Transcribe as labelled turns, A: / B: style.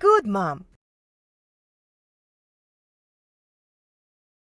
A: Good, Mom.